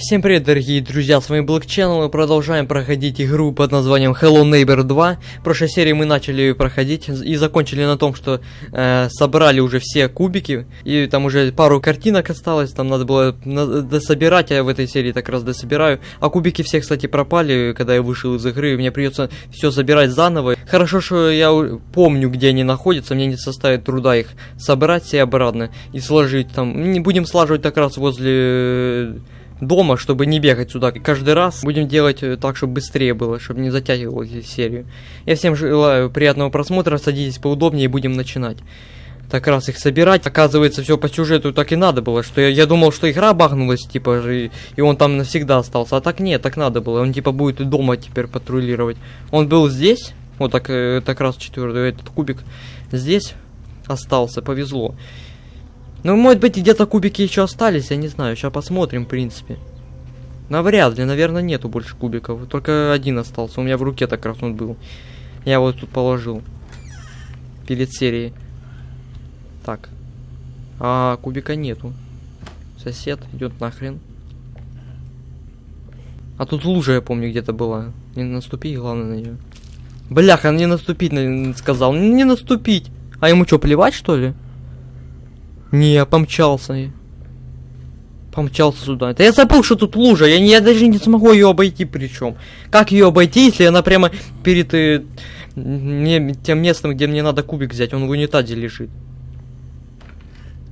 Всем привет, дорогие друзья, с вами Black Channel, мы продолжаем проходить игру под названием Hello Neighbor 2. В прошлой серии мы начали ее проходить и закончили на том, что э, собрали уже все кубики, и там уже пару картинок осталось, там надо было дособирать, я в этой серии так раз дособираю. А кубики все, кстати, пропали, когда я вышел из игры, мне придется все забирать заново. Хорошо, что я помню, где они находятся, мне не составит труда их собрать все обратно и сложить там. Не будем слаживать так раз возле дома, чтобы не бегать сюда каждый раз. Будем делать э, так, чтобы быстрее было, чтобы не затягивал серию. Я всем желаю приятного просмотра, садитесь поудобнее и будем начинать. Так раз их собирать. Оказывается, все по сюжету так и надо было, что я, я думал, что игра багнулась, типа, и, и он там навсегда остался. А так нет, так надо было. Он типа будет дома теперь патрулировать. Он был здесь, вот так, э, так раз четвертый, этот кубик здесь остался, повезло. Ну, может быть, где-то кубики еще остались, я не знаю. Сейчас посмотрим, в принципе. Навряд ли, наверное, нету больше кубиков. Только один остался. У меня в руке так раз он был. Я его тут положил. Перед серией. Так. А кубика нету. Сосед идет нахрен. А тут лужа, я помню, где-то была. Не наступи, главное, на нее. Бляха, не наступить на- сказал. Не наступить. А ему что, плевать, что ли? Не, помчался. Помчался сюда. Да я забыл, что тут лужа. Я, я даже не смогу ее обойти причем. Как ее обойти, если она прямо перед э, мне, тем местом, где мне надо кубик взять? Он в унитазе лежит.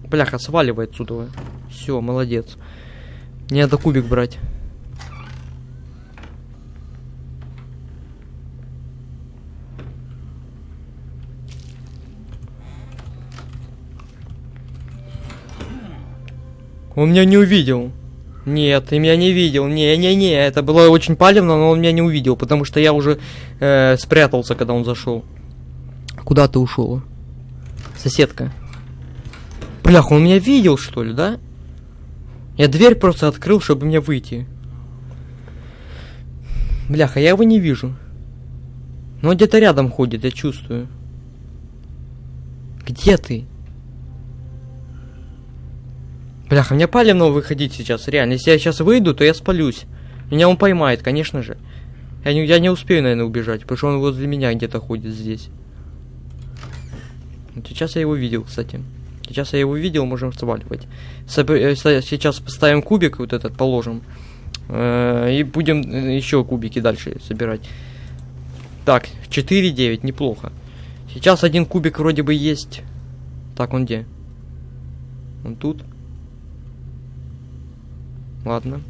Бляха, сваливай отсюда. Все, молодец. Не надо кубик брать. Он меня не увидел. Нет, ты меня не видел. Не-не-не, это было очень палевно, но он меня не увидел, потому что я уже э, спрятался, когда он зашел. Куда ты ушел? Соседка. Бляха, он меня видел, что ли, да? Я дверь просто открыл, чтобы мне выйти. Бляха, я его не вижу. Но где-то рядом ходит, я чувствую. Где ты? Бляха, мне палевно выходить сейчас, реально. Если я сейчас выйду, то я спалюсь. Меня он поймает, конечно же. Я не, я не успею, наверное, убежать, потому что он возле меня где-то ходит здесь. Вот сейчас я его видел, кстати. Сейчас я его видел, можем сваливать. Э, Сейчас поставим кубик, вот этот положим. Э, И будем еще кубики дальше собирать. Так, 4-9, неплохо. Сейчас один кубик вроде бы есть. Так, он где? Он тут? Ладно.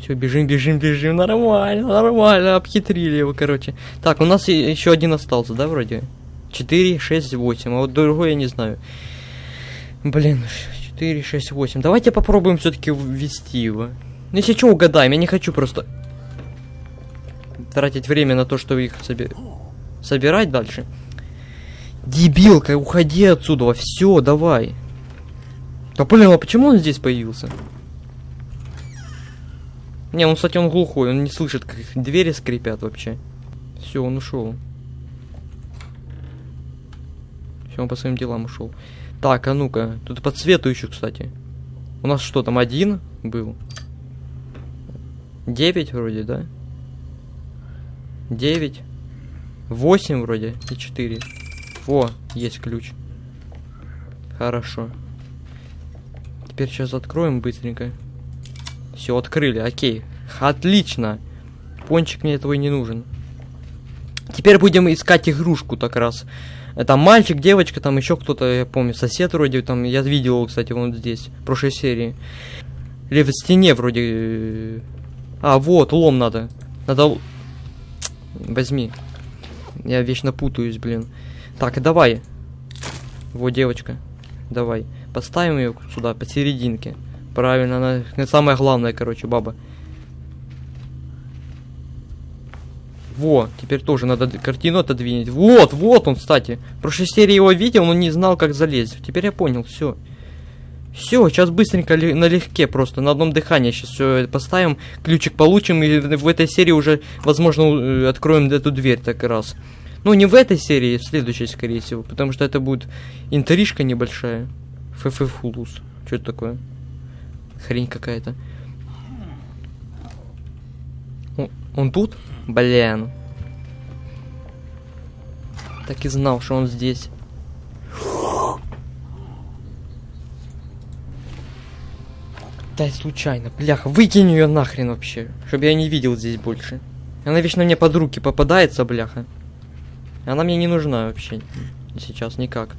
Все, бежим, бежим, бежим. Нормально, нормально. Обхитрили его, короче. Так, у нас еще один остался, да, вроде? 4, 6, 8. А вот другой я не знаю. Блин, 4, 6, 8. Давайте попробуем все-таки ввести его. Ну, если что, угадаем. Я не хочу просто тратить время на то, чтобы их соби- собирать дальше. Дебилка, уходи отсюда. Все, давай. Да блин, а почему он здесь появился? Не, он, кстати, он глухой, он не слышит, как двери скрипят вообще. Все, он ушел. Все, он по своим делам ушел. Так, а ну-ка, тут по цвету еще, кстати. У нас что там, один был? Девять вроде, да? Девять. Восемь вроде и четыре. О, есть ключ. Хорошо. Теперь сейчас откроем быстренько. Все, открыли, окей. Отлично. Пончик мне и не нужен. Теперь будем искать игрушку так раз. Там мальчик, девочка, там еще кто-то, я помню, сосед вроде, там, я видел его, кстати, вон здесь, в прошлой серии. Или в стене вроде... э, А, вот, лом надо. Надо... Возьми. Я вечно путаюсь, блин. Так, давай. Вот девочка. Давай. Поставим ее сюда, посерединке. Правильно, она она самая главная, короче, баба. Во, теперь тоже надо картину отодвинуть. Вот, вот он, кстати. В прошлой серии его видел, но не знал, как залезть. Теперь я понял, все. Все, сейчас быстренько налегке просто, на одном дыхании сейчас все поставим, ключик получим, и в этой серии уже, возможно, э, откроем эту дверь так раз. Ну, не в этой серии, в следующей, скорее всего, потому что это будет интрижка небольшая. ФФ-фулус. Что это такое? Хрень какая-то. О, Он тут? Блин. Так и знал, что он здесь. Да, случайно. Бляха, выкинь ее нахрен вообще. Чтобы я не видел здесь больше. Она вечно мне под руки попадается, бляха. Она мне не нужна вообще. Сейчас никак.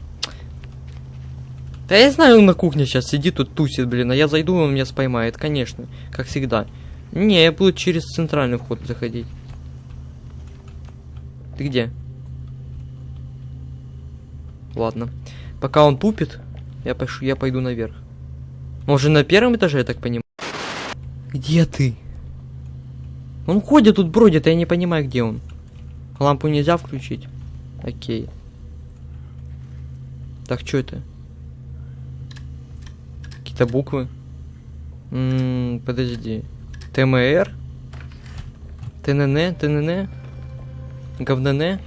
Да я знаю, он на кухне сейчас сидит, тут тусит, блин. А я зайду, он меня споймает, конечно. Как всегда. Не, я буду через центральный вход заходить. Ты где? Ладно. Пока он тупит, я, пошу, я пойду наверх. Может, на первом этаже, я так понимаю? Где ты? Он ходит тут, бродит, а я не понимаю, где он. Лампу нельзя включить? Окей. Так, что это? Какие-то буквы? М -м, подожди. ТМР? ТНН? ТНН? ГВНН?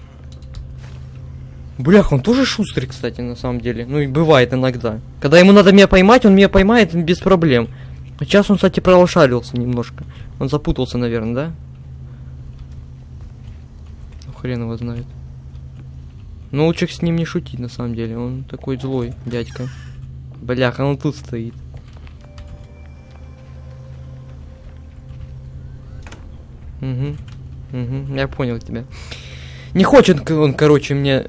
Блях, он тоже шустрый, кстати, на самом деле. Ну и бывает иногда. Когда ему надо меня поймать, он меня поймает без проблем. Сейчас он, кстати, пролошарился немножко. Он запутался, наверное, да? Ну, хрен его знает. Но лучше с ним не шутить, на самом деле. Он такой злой, дядька. Бляха, он тут стоит. Угу. Угу. Я понял тебя. Не хочет он, короче, мне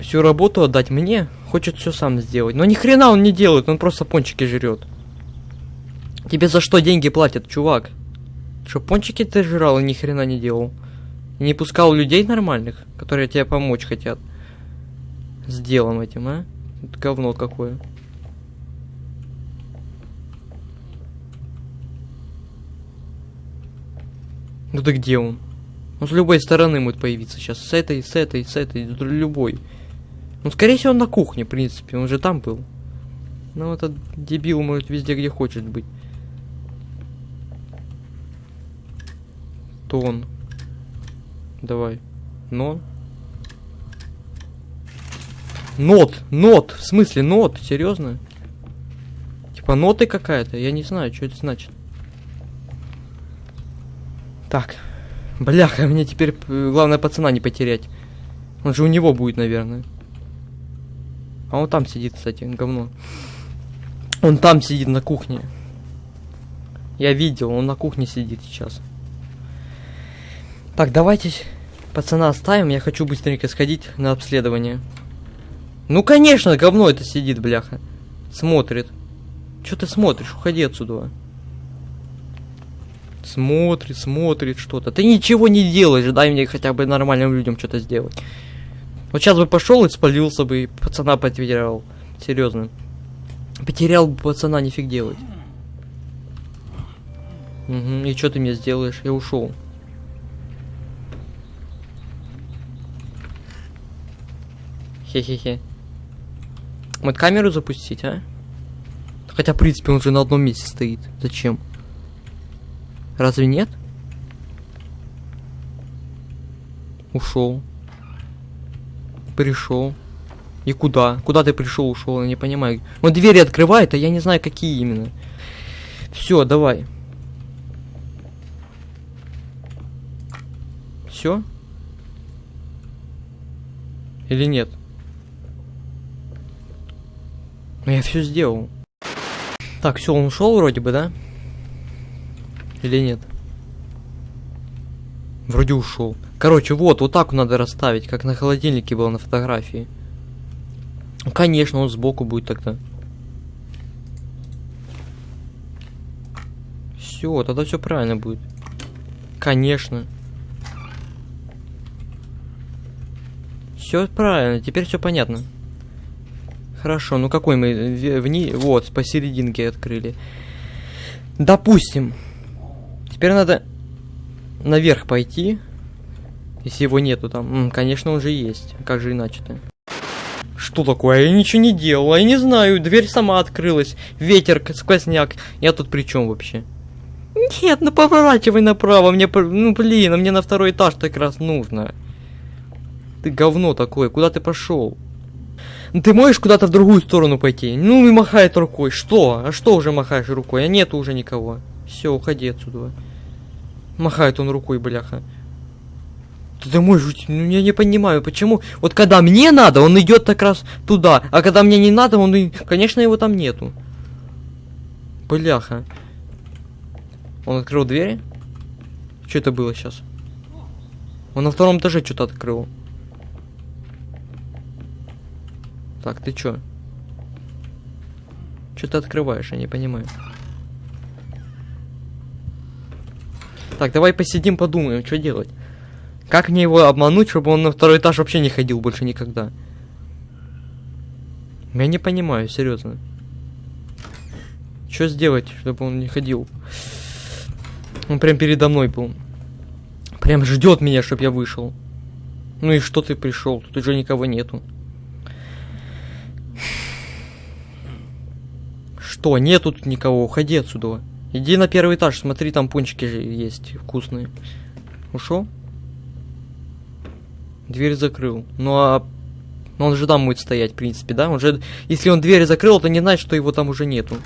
всю работу отдать мне. Хочет все сам сделать. Но ни хрена он не делает, он просто пончики жрет. Тебе за что деньги платят, чувак? Что, пончики ты жрал и ни хрена не делал? И не пускал людей нормальных, которые тебе помочь хотят? С делом этим, а? Это говно какое. Ну да где он? Он с любой стороны может появиться сейчас. С этой, с этой, с этой, с любой. Ну, скорее всего, он на кухне, в принципе. Он же там был. Ну, этот дебил может везде, где хочет быть. То он. Давай. Но. Нот, нот, в смысле нот, серьезно? Типа ноты какая-то, я не знаю, что это значит. Так. Бляха, мне теперь э, главное пацана не потерять. Он же у него будет, наверное. А он там сидит, кстати, говно. Он там сидит на кухне. Я видел, он на кухне сидит сейчас. Так, давайте пацана оставим. Я хочу быстренько сходить на обследование. Ну, конечно, говно это сидит, бляха. Смотрит. Что ты смотришь? Уходи отсюда. Смотрит, смотрит что-то. Ты ничего не делаешь, дай мне хотя бы нормальным людям что-то сделать. Вот сейчас бы пошел и спалился бы, и пацана потерял. Серьезно. Потерял бы пацана, нифиг делать. Угу, и что ты мне сделаешь? Я ушел. Хе-хе-хе. Вот камеру запустить, а? Хотя, в принципе, он же на одном месте стоит. Зачем? Разве нет? Ушел. Пришел. И куда? Куда ты пришел, ушел? Я не понимаю. Он двери открывает, а я не знаю, какие именно. Все, давай. Все? Или нет? Ну я все сделал. Так, все, он ушел вроде бы, да? Или нет? Вроде ушел. Короче, вот, вот так надо расставить, как на холодильнике было на фотографии. Конечно, он сбоку будет тогда. Все, тогда все правильно будет. Конечно. Все правильно, теперь все понятно. Хорошо, ну какой мы в ней, вот, посерединке открыли. Допустим, Теперь надо наверх пойти. Если его нету там. Конечно, он же есть. Как же иначе-то? Что такое? Я ничего не делал. Я не знаю. Дверь сама открылась. Ветер, сквозняк. Я тут при чем вообще? Нет, ну поворачивай направо. Мне, ну блин, а мне на второй этаж так раз нужно. Ты говно такое, куда ты пошел? Ты можешь куда-то в другую сторону пойти? Ну и махает рукой. Что? А что уже махаешь рукой? А нету уже никого. Все, уходи отсюда. Махает он рукой, бляха. Ты, ты можешь, ну я не понимаю, почему. Вот когда мне надо, он идет так раз туда, а когда мне не надо, он, конечно, его там нету. Бляха. Он открыл двери? Что это было сейчас? Он на втором этаже что-то открыл. Так, ты чё? Что ты открываешь, я не понимаю. Так, давай посидим, подумаем, что делать. Как мне его обмануть, чтобы он на второй этаж вообще не ходил больше никогда? Я не понимаю, серьезно. Что сделать, чтобы он не ходил? Он прям передо мной был. Прям ждет меня, чтобы я вышел. Ну и что ты пришел? Тут уже никого нету. Что? Нету тут никого. Уходи отсюда. Иди на первый этаж, смотри, там пончики же есть вкусные. Ушел? Дверь закрыл. Ну а ну, он же там будет стоять, в принципе, да? Он же, если он дверь закрыл, то не значит, что его там уже нету.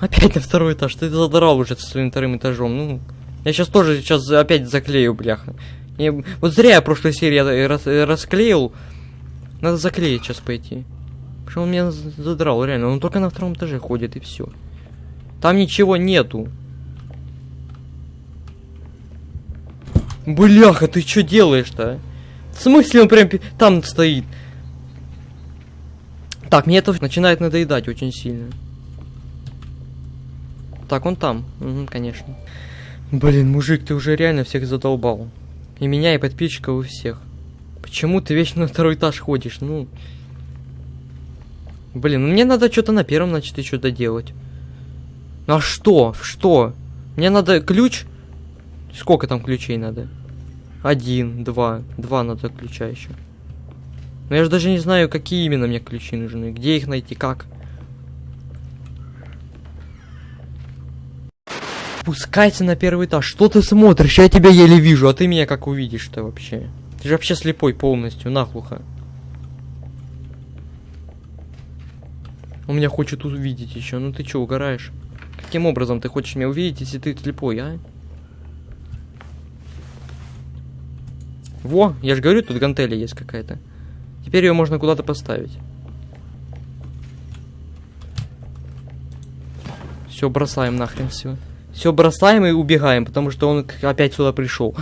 Опять на второй этаж. Ты задрал уже со своим вторым этажом. Ну, я сейчас тоже сейчас опять заклею, бляха. Я, вот зря я прошлой серии рас, расклеил. Надо заклеить сейчас пойти. Что он меня задрал, реально. Он только на втором этаже ходит и все. Там ничего нету. Бляха, ты что делаешь-то? В смысле он прям там стоит? Так, мне это начинает надоедать очень сильно. Так, он там. Угу, конечно. Блин, мужик, ты уже реально всех задолбал. И меня, и подписчиков, и всех. Почему ты вечно на второй этаж ходишь? Ну... Блин, ну мне надо что-то на первом, значит, еще доделать. А что? Что? Мне надо ключ? Сколько там ключей надо? Один, два. Два надо ключа еще. Но я же даже не знаю, какие именно мне ключи нужны. Где их найти, как? Спускайся на первый этаж. Что ты смотришь? Я тебя еле вижу, а ты меня как увидишь-то вообще? Ты же вообще слепой полностью, нахлухо. Он меня хочет увидеть еще. Ну ты что, угораешь? Каким образом ты хочешь меня увидеть, если ты слепой, а? Во, я же говорю, тут гантели есть какая-то. Теперь ее можно куда-то поставить. Все, бросаем нахрен все. Все бросаем и убегаем, потому что он опять сюда пришел.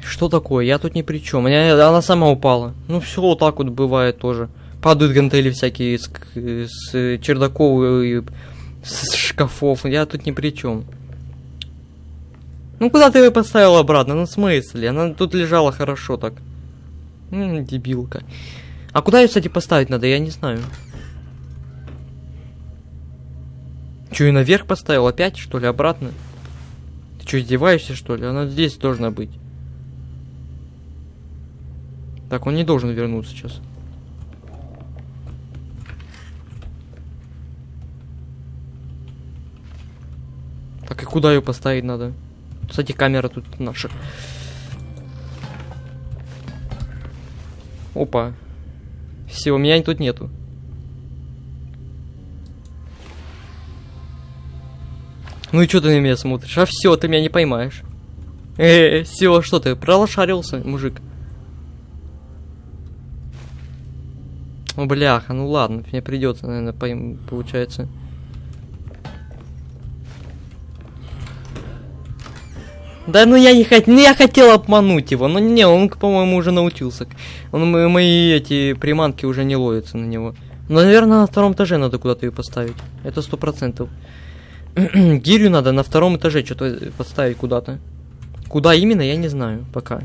Что такое? Я тут ни при чем. Она сама упала. Ну все вот так вот бывает тоже. Падают гантели всякие с, с чердаков и с шкафов. Я тут ни при чем. Ну куда ты ее поставил обратно? Ну в смысле? Она тут лежала хорошо так. М -м, дебилка. А куда ее, кстати, поставить надо? Я не знаю. Че, и наверх поставил? Опять, что ли, обратно? Ты что, издеваешься, что ли? Она здесь должна быть. Так, он не должен вернуться сейчас. Так, и куда ее поставить надо? Кстати, камера тут наша. Опа. Все, меня тут нету. Ну и что ты на меня смотришь? А все, ты меня не поймаешь. Э, -э все, что ты, пролошарился, мужик. О, бляха, ну ладно, мне придется, наверное, пойм, получается. Да ну я не хотел, ну я хотел обмануть его, но не, он, по-моему, уже научился. Он, мои эти приманки уже не ловятся на него. Но, наверное, на втором этаже надо куда-то ее поставить. Это сто процентов. Гирю надо на втором этаже что-то поставить куда-то. Куда именно, я не знаю пока.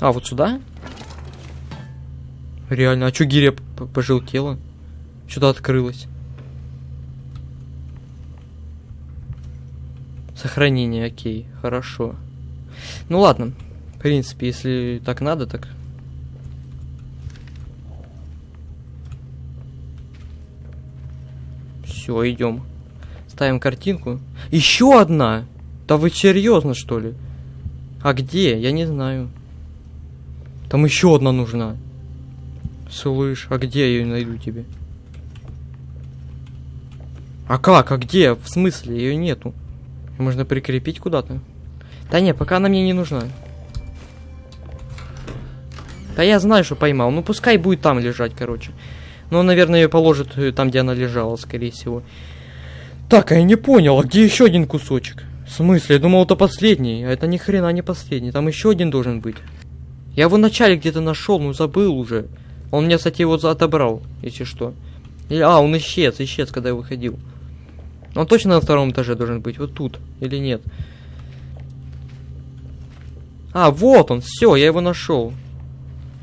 А, вот сюда? Реально, а чё гиря пожелтела? Что-то открылось. Сохранение, окей, хорошо. Ну ладно, в принципе, если так надо, так Все, идем. Ставим картинку. Еще одна! Да вы серьезно, что ли? А где? Я не знаю. Там еще одна нужна. Слышь, а где я ее найду тебе? А как? А где? В смысле? Ее нету. Можно прикрепить куда-то. Да не, пока она мне не нужна. Да я знаю, что поймал. Ну пускай будет там лежать, короче. Но, наверное, ее положит э, там, где она лежала, скорее всего. Так, а я не понял, а где еще один кусочек? В смысле? Я думал, это последний. А это ни хрена не последний. Там еще один должен быть. Я его вначале где-то нашел, но забыл уже. Он мне, кстати, его отобрал, если что. А, он исчез, исчез, когда я выходил. Он точно на втором этаже должен быть, вот тут, или нет? А, вот он, все, я его нашел.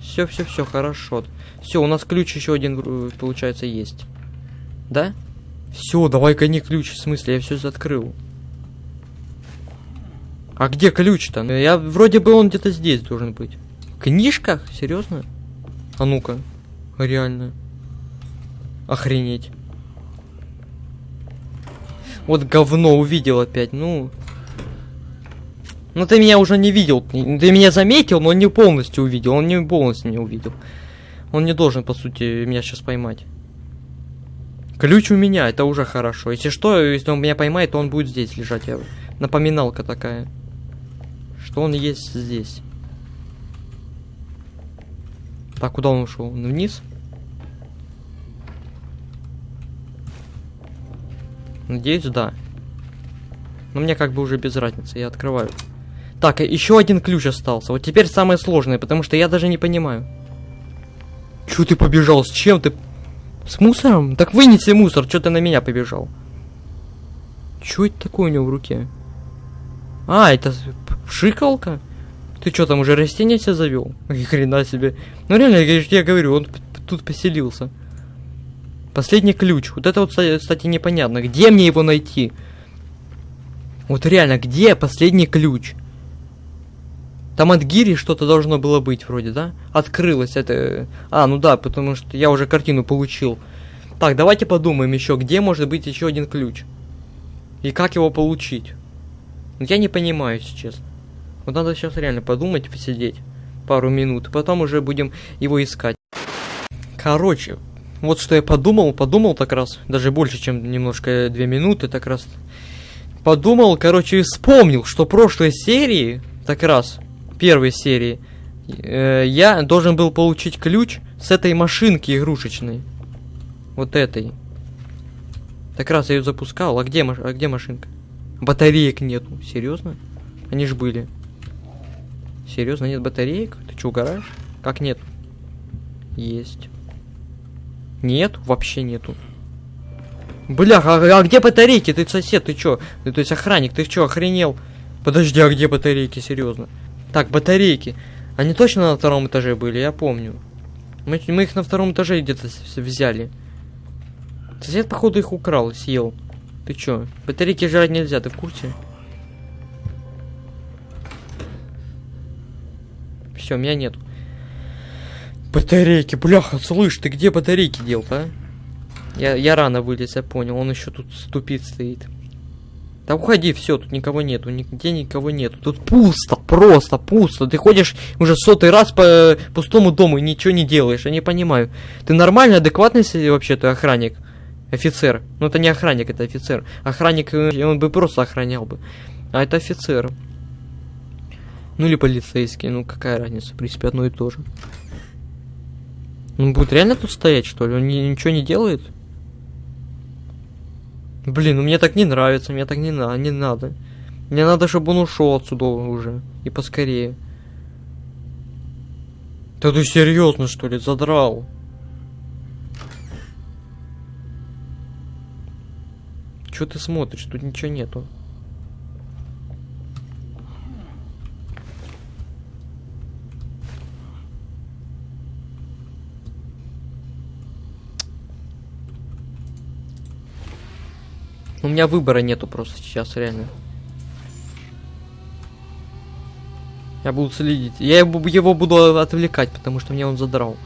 Все, все, все, хорошо. Все, у нас ключ еще один, э, получается, есть. Да? Все, давай-ка не ключ, в смысле, я все открыл. А где ключ-то? Я вроде бы он где-то здесь должен быть. В книжках? Серьезно? А ну-ка. Реально. Охренеть. Вот говно увидел опять, ну. Ну ты меня уже не видел. Ты меня заметил, но не полностью увидел. Он не полностью не увидел. Он не должен, по сути, меня сейчас поймать. Ключ у меня, это уже хорошо. Если что, если он меня поймает, то он будет здесь лежать. Я... Напоминалка такая. Что он есть здесь. Так, куда он ушел? Вниз? Надеюсь, да. Но мне как бы уже без разницы, я открываю. Так, еще один ключ остался. Вот теперь самое сложное, потому что я даже не понимаю. Чё ты побежал? С чем ты? С мусором? Так вынеси мусор, что ты на меня побежал? Чё это такое у него в руке? А, это шикалка? Ты что там уже растения себе завел? Ни хрена себе. Ну реально, я, я говорю, он тут поселился. Последний ключ. Вот это вот, кстати, непонятно. Где мне его найти? Вот реально, где последний ключ? Там от гири что-то должно было быть вроде, да? Открылось это... А, ну да, потому что я уже картину получил. Так, давайте подумаем еще, где может быть еще один ключ. И как его получить. Я не понимаю, если честно. Вот надо сейчас реально подумать, посидеть пару минут. Потом уже будем его искать. Короче, вот что я подумал, подумал так раз, даже больше, чем немножко две минуты, так раз. Подумал, короче, вспомнил, что прошлой серии, так раз, первой серии, э, я должен был получить ключ с этой машинки игрушечной. Вот этой. Так раз я ее запускал, а где, а где машинка? Батареек нету, серьезно? Они ж были. Серьезно, нет батареек? Ты что, угораешь? Как нет? Есть. Нет, вообще нету. Бля, а, а где батарейки? Ты сосед, ты чё? Ты, то есть охранник, ты чё, охренел? Подожди, а где батарейки, серьезно? Так, батарейки. Они точно на втором этаже были, я помню. Мы, мы их на втором этаже где-то взяли. Сосед, походу, их украл, съел. Ты чё? Батарейки жрать нельзя, ты в курсе? Все, меня нету. Батарейки, бляха, слышь, ты где батарейки дел-то, а? Я, я рано вылез, я понял, он еще тут ступит стоит. Да уходи, все, тут никого нету, нигде никого нету. Тут пусто, просто пусто. Ты ходишь уже сотый раз по пустому дому и ничего не делаешь, я не понимаю. Ты нормальный, адекватный вообще-то охранник? Офицер. Ну это не охранник, это офицер. Охранник, э, он бы просто охранял бы. А это офицер. Ну или полицейский, ну какая разница, в принципе, одно и то же. Он будет реально тут стоять, что ли? Он ни, ничего не делает? Блин, ну мне так не нравится, мне так не, на, не надо. Мне надо, чтобы он ушел отсюда уже. И поскорее. Да ты серьезно, что ли, задрал? Че ты смотришь? Тут ничего нету. У меня выбора нету просто сейчас, реально. Я буду следить. Я его буду отвлекать, потому что мне он задрал.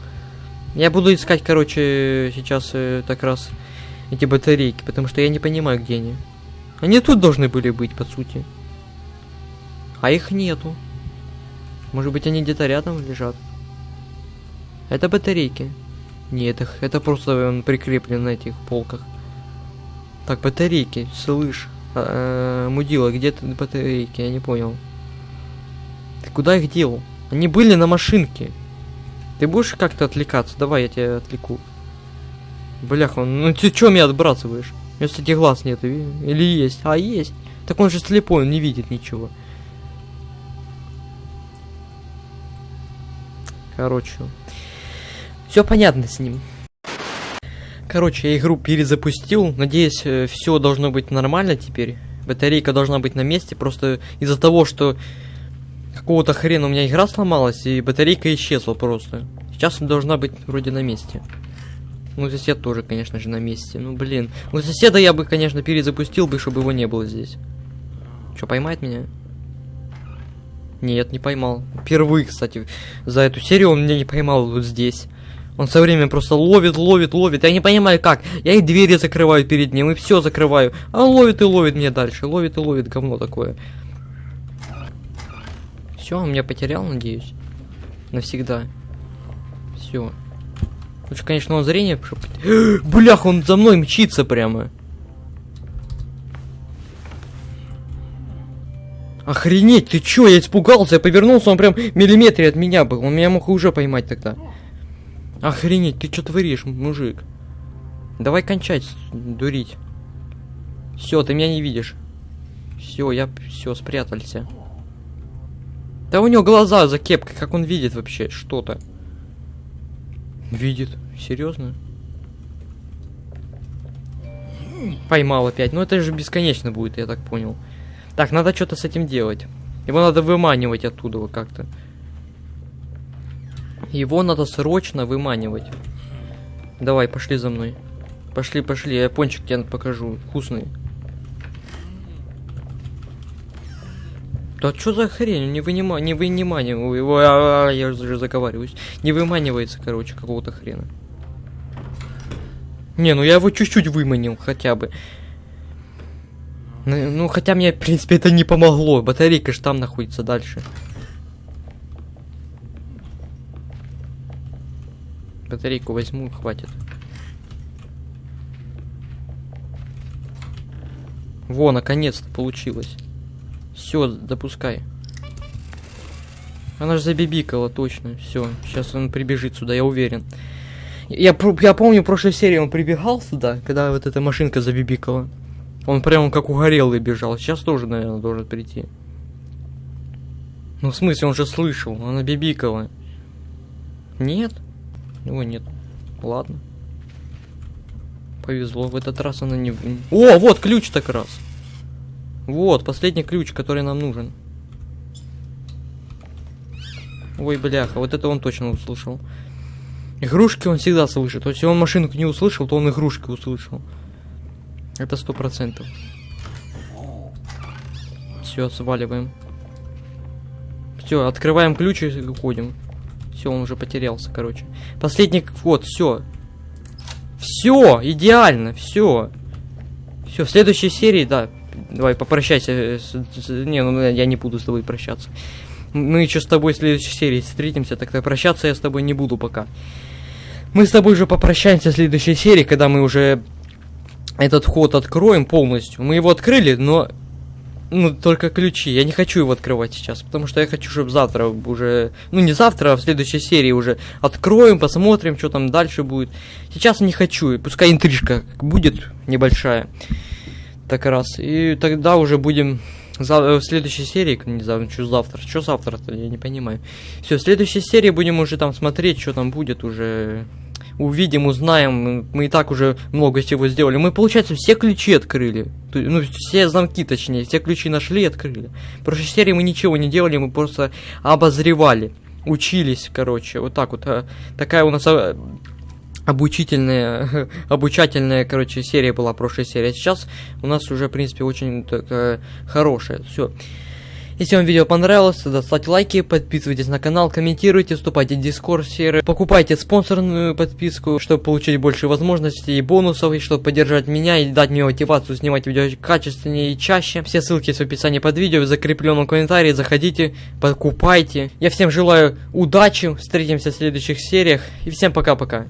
Я буду искать, короче, сейчас э, так раз эти батарейки, потому что я не понимаю, где они. Они тут должны были быть, по сути. А их нету. Может быть, они где-то рядом лежат? Это батарейки. Нет, их, это просто он прикреплен на этих полках. Так, батарейки, слышь. А, э, мудила, где ты батарейки? Я не понял. Ты куда их дел? Они были на машинке. Ты будешь как-то отвлекаться? Давай, я тебя отвлеку. Бляха, ну ты чё меня отбрасываешь? У меня, кстати, глаз нет, или есть? А, есть. Так он же слепой, он не видит ничего. Короче, все понятно с ним. Короче, я игру перезапустил. Надеюсь, э, все должно быть нормально теперь. Батарейка должна быть на месте. Просто из-за того, что какого-то хрена у меня игра сломалась, и батарейка исчезла просто. Сейчас она должна быть вроде на месте. Ну, сосед тоже, конечно же, на месте. Ну, блин. Ну, соседа я бы, конечно, перезапустил бы, чтобы его не было здесь. Что, поймает меня? Нет, не поймал. Впервые, кстати, за эту серию он меня не поймал вот здесь. Он со временем просто ловит, ловит, ловит. Я не понимаю как. Я и двери закрываю перед ним, и все закрываю. А он ловит и ловит меня дальше. Ловит и ловит говно такое. Все, он меня потерял, надеюсь. Навсегда. Все. Лучше, конечно, он зрение... Блях, он за мной мчится прямо. Охренеть, ты чё, я испугался, я повернулся, он прям миллиметре от меня был. Он меня мог уже поймать тогда. Охренеть, ты что творишь, мужик? Давай кончать дурить. Все, ты меня не видишь. Все, я все спрятался. Да у него глаза за кепкой, как он видит вообще что-то. Видит. Серьезно? Поймал опять. Ну это же бесконечно будет, я так понял. Так, надо что-то с этим делать. Его надо выманивать оттуда как-то. Его надо срочно выманивать. Давай, пошли за мной. Пошли, пошли, я пончик тебе покажу. Вкусный. Да что за хрень? Не вынима... не выниманиваю его. А, а, я уже заговариваюсь. Не выманивается, короче, какого-то хрена. Не, ну я его чуть-чуть выманил хотя бы. Ну, ну, хотя мне, в принципе, это не помогло. Батарейка же там находится дальше. Батарейку возьму, хватит. Во, наконец-то получилось. Все, допускай. Она же забибикала, точно. Все, сейчас он прибежит сюда, я уверен. Я, я помню, в прошлой серии он прибегал сюда, когда вот эта машинка забибикала. Он прям как угорелый бежал. Сейчас тоже, наверное, должен прийти. Ну, в смысле, он же слышал, она бибикала. Нет? Его нет. Ладно. Повезло, в этот раз она не... О, вот ключ так раз. Вот, последний ключ, который нам нужен. Ой, бляха, вот это он точно услышал. Игрушки он всегда слышит. То есть, если он машинку не услышал, то он игрушки услышал. Это сто процентов. Все, сваливаем. Все, открываем ключ и уходим. Все, он уже потерялся, короче. Последний вот, все. Все, идеально, все. Все, в следующей серии, да. Давай, попрощайся. С, не, ну я не буду с тобой прощаться. Мы еще с тобой в следующей серии встретимся, тогда прощаться я с тобой не буду пока. Мы с тобой уже попрощаемся в следующей серии, когда мы уже этот ход откроем полностью. Мы его открыли, но ну, только ключи. Я не хочу его открывать сейчас, потому что я хочу, чтобы завтра уже... Ну, не завтра, а в следующей серии уже откроем, посмотрим, что там дальше будет. Сейчас не хочу, пускай интрижка будет небольшая. Так раз. И тогда уже будем... В следующей серии, не знаю, что завтра, что завтра-то, я не понимаю. Все, в следующей серии будем уже там смотреть, что там будет уже увидим, узнаем. Мы и так уже много всего сделали. Мы, получается, все ключи открыли. Ну, все замки, точнее, все ключи нашли и открыли. В прошлой серии мы ничего не делали, мы просто обозревали. Учились, короче, вот так вот. А, такая у нас а, обучительная, обучательная, короче, серия была прошлая серия. Сейчас у нас уже, в принципе, очень такая хорошая. Все. Если вам видео понравилось, то ставьте лайки, подписывайтесь на канал, комментируйте, вступайте в дискорд сервер, покупайте спонсорную подписку, чтобы получить больше возможностей и бонусов, и чтобы поддержать меня и дать мне мотивацию снимать видео качественнее и чаще. Все ссылки есть в описании под видео, в закрепленном комментарии, заходите, покупайте. Я всем желаю удачи, встретимся в следующих сериях, и всем пока-пока.